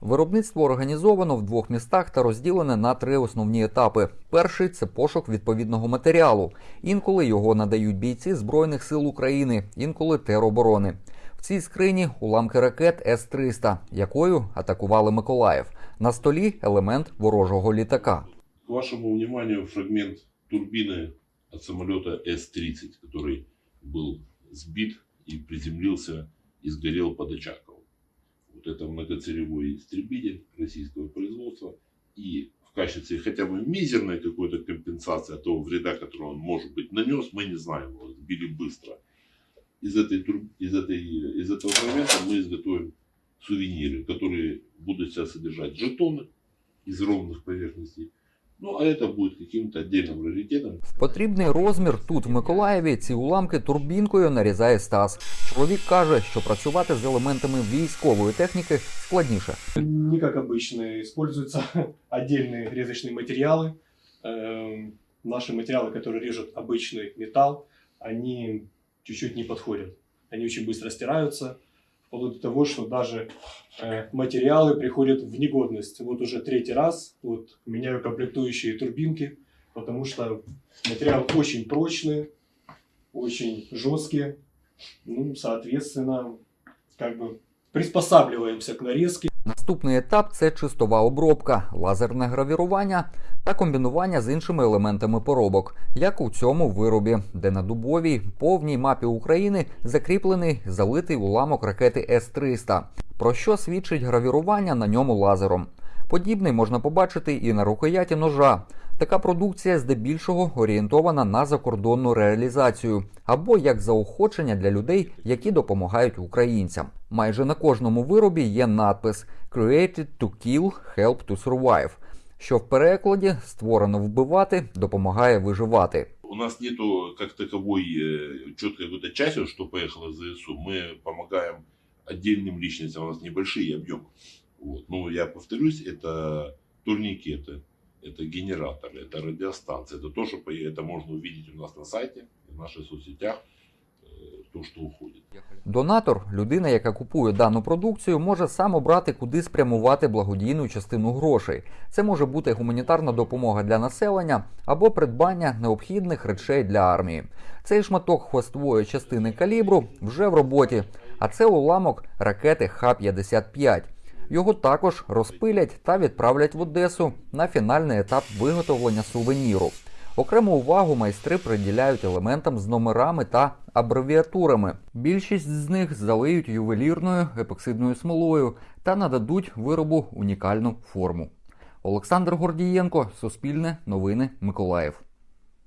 Виробництво організовано в двох містах та розділене на три основні етапи. Перший це пошук відповідного матеріалу. Інколи його надають бійці Збройних сил України, інколи тероборони. В цій скрині уламки ракет С-300, якою атакували Миколаїв. На столі елемент ворожого літака. К вашему вниманию фрагмент турбины от самолета С-30, который был сбит и приземлился и сгорел под Очаковым. Вот это многоцелевой истребитель российского производства. И в качестве хотя бы мизерной какой-то компенсации от того вреда, который он, может быть, нанес, мы не знаем, его сбили быстро. Из, этой, из, этой, из этого фрагмента мы изготовим сувениры, которые будут себя содержать жетоны из ровных поверхностей, ну, а это будет каким-то отдельным раритетом. В потрібний розмір тут, в Миколаєві, ці уламки турбінкою нарізає Стас. Чоловік каже, що працювати з елементами військової техніки складніше. Не как обычно, используются отдельные резочные материалы. Эм, Наши материалы, которые режут обычный металл, они чуть-чуть не подходят. Они очень быстро стираются, Вплоть до того, что даже э, материалы приходят в негодность. Вот уже третий раз вот, меняю комплектующие турбинки, потому что материалы очень прочные, очень жесткие. Ну, соответственно, как бы приспосабливаемся к нарезке. Наступний етап це чистова обробка, лазерне гравірування та комбінування з іншими елементами поробок, як у цьому виробі, де на дубовій повній мапі України закріплений залитий уламок ракети С-300, про що свідчить гравірування на ньому лазером. Подібний можна побачити і на рукояті ножа. Така продукція здебільшого орієнтована на закордонну реалізацію або як заохочення для людей, які допомагають українцям. Майже на кожному виробі є надпис Created to kill, help to survive, що в перекладі створено вбивати, допомагає виживати. У нас нету как таковой э, четкой какой-то части, что поехало за ЗСУ. Мы помогаем отдельным личностям, у нас небольшие объемы. Вот. Ну, я повторюсь, это турникеты, это генераторы, это радиостанции, это то, что по- это можно увидеть у нас на сайте, в наших соцсетях, э, то, что уходит. Донатор, людина, яка купує дану продукцію, може сам обрати, куди спрямувати благодійну частину грошей. Це може бути гуманітарна допомога для населення або придбання необхідних речей для армії. Цей шматок хвостової частини калібру вже в роботі, а це уламок ракети Х-55. Його також розпилять та відправлять в Одесу на фінальний етап виготовлення сувеніру. Окрему увагу майстри приділяють елементам з номерами та абревіатурами. Більшість з них залиють ювелірною епоксидною смолою та нададуть виробу унікальну форму. Олександр Гордієнко, Суспільне, Новини, Миколаїв.